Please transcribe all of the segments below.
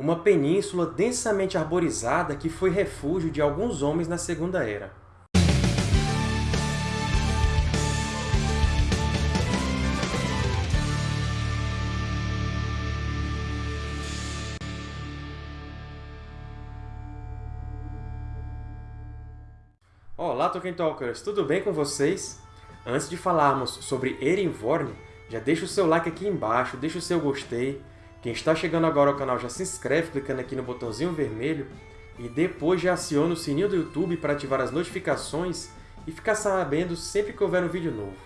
uma península densamente arborizada que foi refúgio de alguns homens na Segunda Era. Olá, Tolkien Talkers! Tudo bem com vocês? Antes de falarmos sobre Erenvorn, já deixa o seu like aqui embaixo, deixa o seu gostei. Quem está chegando agora ao canal já se inscreve clicando aqui no botãozinho vermelho e depois já aciona o sininho do YouTube para ativar as notificações e ficar sabendo sempre que houver um vídeo novo.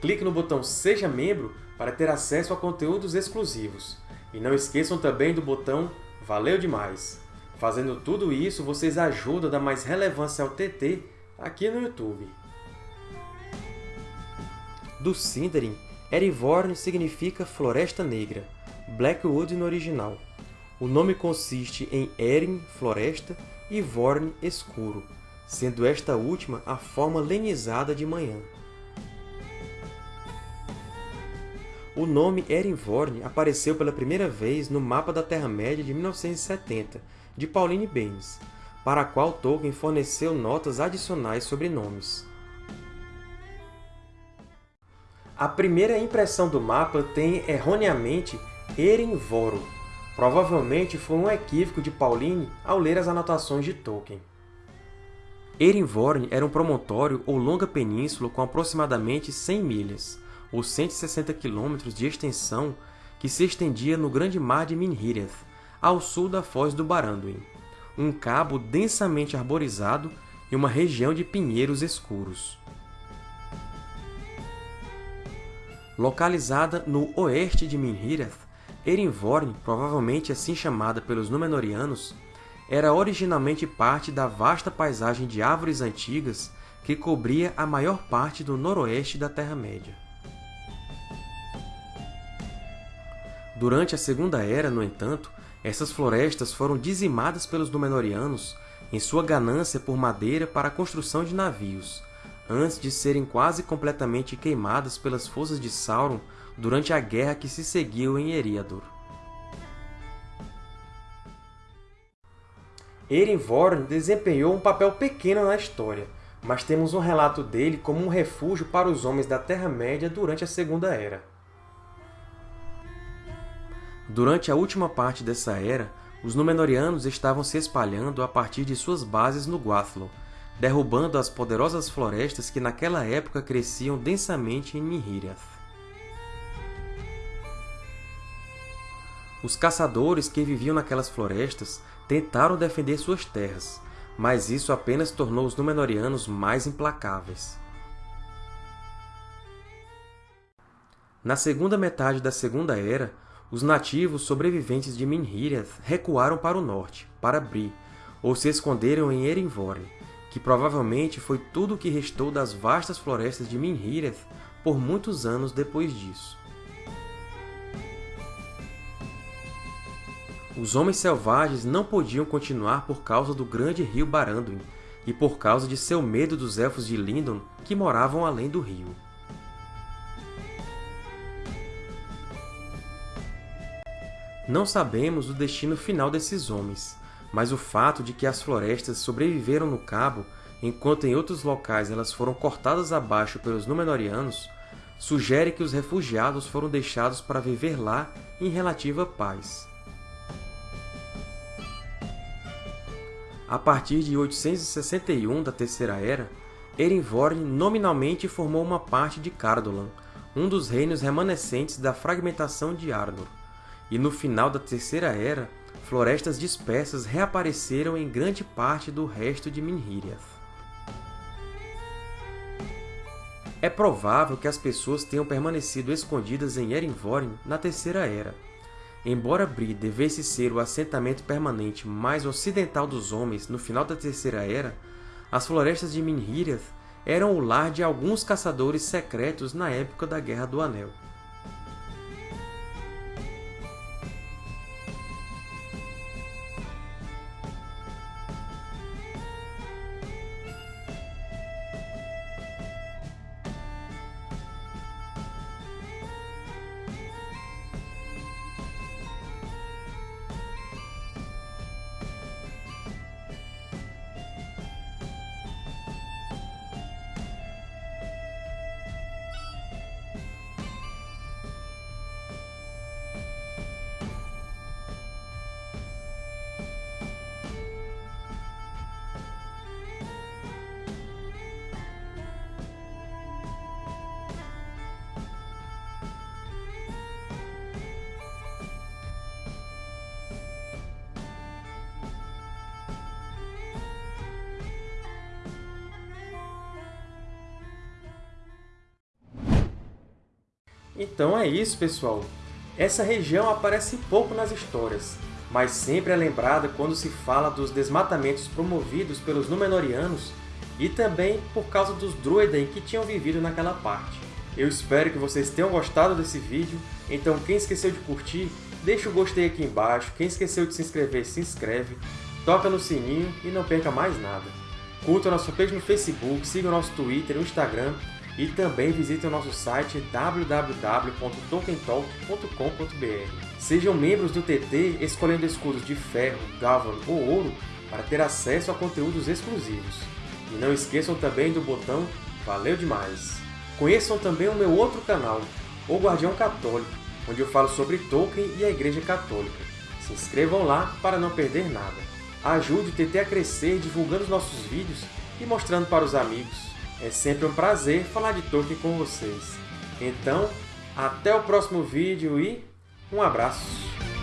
Clique no botão Seja Membro para ter acesso a conteúdos exclusivos. E não esqueçam também do botão Valeu demais! Fazendo tudo isso, vocês ajudam a dar mais relevância ao TT aqui no YouTube. Do Sindarin, Erevorn significa Floresta Negra, Blackwood no original. O nome consiste em Erin, floresta, e Vorn, escuro, sendo esta última a forma lenizada de manhã. O nome Erenvorn apareceu pela primeira vez no Mapa da Terra-média de 1970, de Pauline Baynes, para a qual Tolkien forneceu notas adicionais sobre nomes. A primeira impressão do mapa tem, erroneamente, Erenvoro. Provavelmente foi um equívoco de Pauline ao ler as anotações de Tolkien. Erenvorn era um promontório ou longa península com aproximadamente 100 milhas, ou 160 km de extensão, que se estendia no Grande Mar de Minhireth, ao sul da Foz do Baranduin, um cabo densamente arborizado e uma região de pinheiros escuros. Localizada no oeste de Minhireth, Erenvorn, provavelmente assim chamada pelos Númenóreanos, era originalmente parte da vasta paisagem de árvores antigas que cobria a maior parte do noroeste da Terra-média. Durante a Segunda Era, no entanto, essas florestas foram dizimadas pelos Númenóreanos em sua ganância por madeira para a construção de navios, antes de serem quase completamente queimadas pelas forças de Sauron durante a guerra que se seguiu em Eriador. Erenvorn desempenhou um papel pequeno na história, mas temos um relato dele como um refúgio para os homens da Terra-média durante a Segunda Era. Durante a última parte dessa era, os Númenóreanos estavam se espalhando a partir de suas bases no Guathlo, derrubando as poderosas florestas que naquela época cresciam densamente em Minhireth. Os caçadores que viviam naquelas florestas tentaram defender suas terras, mas isso apenas tornou os Númenóreanos mais implacáveis. Na segunda metade da Segunda Era, os nativos sobreviventes de Minhireth recuaram para o norte, para Bree, ou se esconderam em Erenvorn, que provavelmente foi tudo o que restou das vastas florestas de Minhireth por muitos anos depois disso. Os Homens Selvagens não podiam continuar por causa do grande rio Baranduin e por causa de seu medo dos Elfos de Lindon que moravam além do rio. Não sabemos o destino final desses homens, mas o fato de que as florestas sobreviveram no Cabo, enquanto em outros locais elas foram cortadas abaixo pelos Númenóreanos, sugere que os refugiados foram deixados para viver lá em relativa paz. A partir de 861 da Terceira Era, Erenvorn nominalmente formou uma parte de Cardolan, um dos reinos remanescentes da fragmentação de Arnor, e no final da Terceira Era, florestas dispersas reapareceram em grande parte do resto de Minhireth. É provável que as pessoas tenham permanecido escondidas em Erenvorn na Terceira Era. Embora Bree devesse ser o assentamento permanente mais ocidental dos homens no final da Terceira Era, as florestas de Minhireth eram o lar de alguns caçadores secretos na época da Guerra do Anel. Então é isso, pessoal! Essa região aparece pouco nas histórias, mas sempre é lembrada quando se fala dos desmatamentos promovidos pelos Númenóreanos e também por causa dos Druidain que tinham vivido naquela parte. Eu espero que vocês tenham gostado desse vídeo, então quem esqueceu de curtir, deixa o gostei aqui embaixo, quem esqueceu de se inscrever, se inscreve, toca no sininho e não perca mais nada. Curta nossa page no Facebook, siga o nosso Twitter e Instagram e também visite o nosso site www.tolkientalk.com.br. Sejam membros do TT escolhendo escudos de ferro, galvan ou ouro para ter acesso a conteúdos exclusivos. E não esqueçam também do botão Valeu demais! Conheçam também o meu outro canal, O Guardião Católico, onde eu falo sobre Tolkien e a Igreja Católica. Se inscrevam lá para não perder nada. Ajude o TT a crescer divulgando os nossos vídeos e mostrando para os amigos. É sempre um prazer falar de Tolkien com vocês. Então, até o próximo vídeo e um abraço!